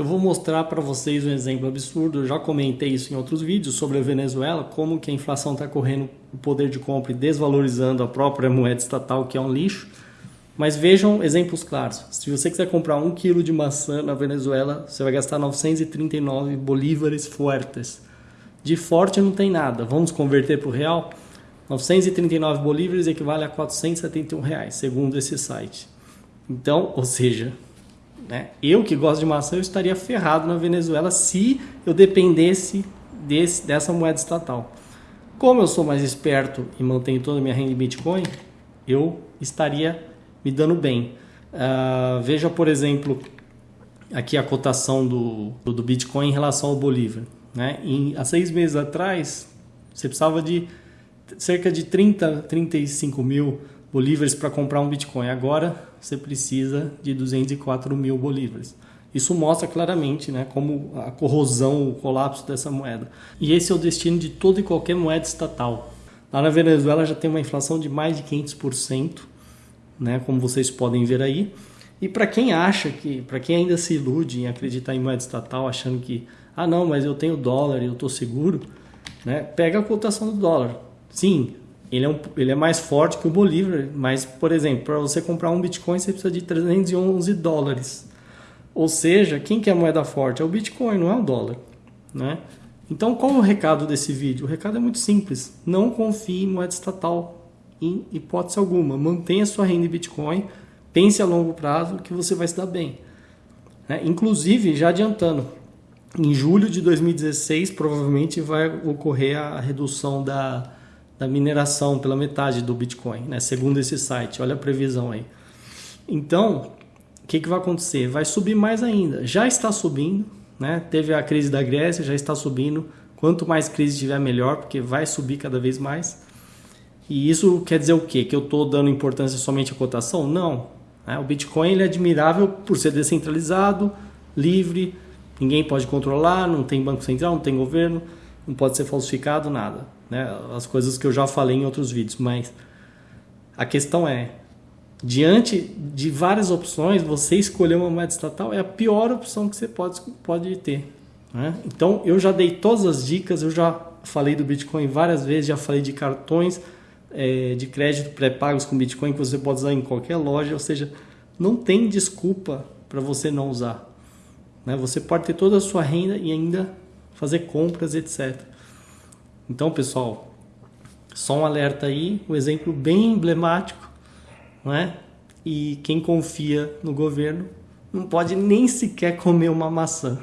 Eu vou mostrar para vocês um exemplo absurdo, eu já comentei isso em outros vídeos sobre a Venezuela, como que a inflação está correndo o poder de compra e desvalorizando a própria moeda estatal, que é um lixo. Mas vejam exemplos claros. Se você quiser comprar um quilo de maçã na Venezuela, você vai gastar 939 bolívares fuertes. De forte não tem nada. Vamos converter para o real? 939 bolívares equivale a 471 reais, segundo esse site. Então, ou seja, né, eu que gosto de maçã, eu estaria ferrado na Venezuela se eu dependesse desse, dessa moeda estatal. Como eu sou mais esperto e mantenho toda a minha renda em Bitcoin, eu estaria me dando bem. Uh, veja, por exemplo, aqui a cotação do, do Bitcoin em relação ao Bolívar. Né? Em, há seis meses atrás, você precisava de cerca de 30, 35 mil bolívares para comprar um Bitcoin. Agora você precisa de 204 mil bolívares. Isso mostra claramente né, como a corrosão, o colapso dessa moeda. E esse é o destino de toda e qualquer moeda estatal. Lá na Venezuela já tem uma inflação de mais de 500%, né, como vocês podem ver aí. E para quem acha que, para quem ainda se ilude em acreditar em moeda estatal, achando que, ah não, mas eu tenho dólar e eu estou seguro, né, pega a cotação do dólar. Sim, ele é, um, ele é mais forte que o Bolívar, mas, por exemplo, para você comprar um Bitcoin você precisa de 311 dólares. Ou seja, quem que é a moeda forte? É o Bitcoin, não é o dólar. Né? Então, qual é o recado desse vídeo? O recado é muito simples. Não confie em moeda estatal, em hipótese alguma. Mantenha sua renda em Bitcoin, pense a longo prazo que você vai se dar bem. Né? Inclusive, já adiantando, em julho de 2016 provavelmente vai ocorrer a redução da da mineração pela metade do Bitcoin, né? segundo esse site. Olha a previsão aí. Então, o que, que vai acontecer? Vai subir mais ainda. Já está subindo, né? teve a crise da Grécia, já está subindo. Quanto mais crise tiver, melhor, porque vai subir cada vez mais. E isso quer dizer o quê? Que eu estou dando importância somente à cotação? Não. Né? O Bitcoin ele é admirável por ser descentralizado, livre, ninguém pode controlar, não tem banco central, não tem governo, não pode ser falsificado, nada né? as coisas que eu já falei em outros vídeos, mas a questão é, diante de várias opções, você escolher uma moeda estatal é a pior opção que você pode, pode ter. Né? Então, eu já dei todas as dicas, eu já falei do Bitcoin várias vezes, já falei de cartões é, de crédito pré-pagos com Bitcoin que você pode usar em qualquer loja, ou seja, não tem desculpa para você não usar. Né? Você pode ter toda a sua renda e ainda fazer compras, etc. Então, pessoal, só um alerta aí, um exemplo bem emblemático, não é? E quem confia no governo não pode nem sequer comer uma maçã.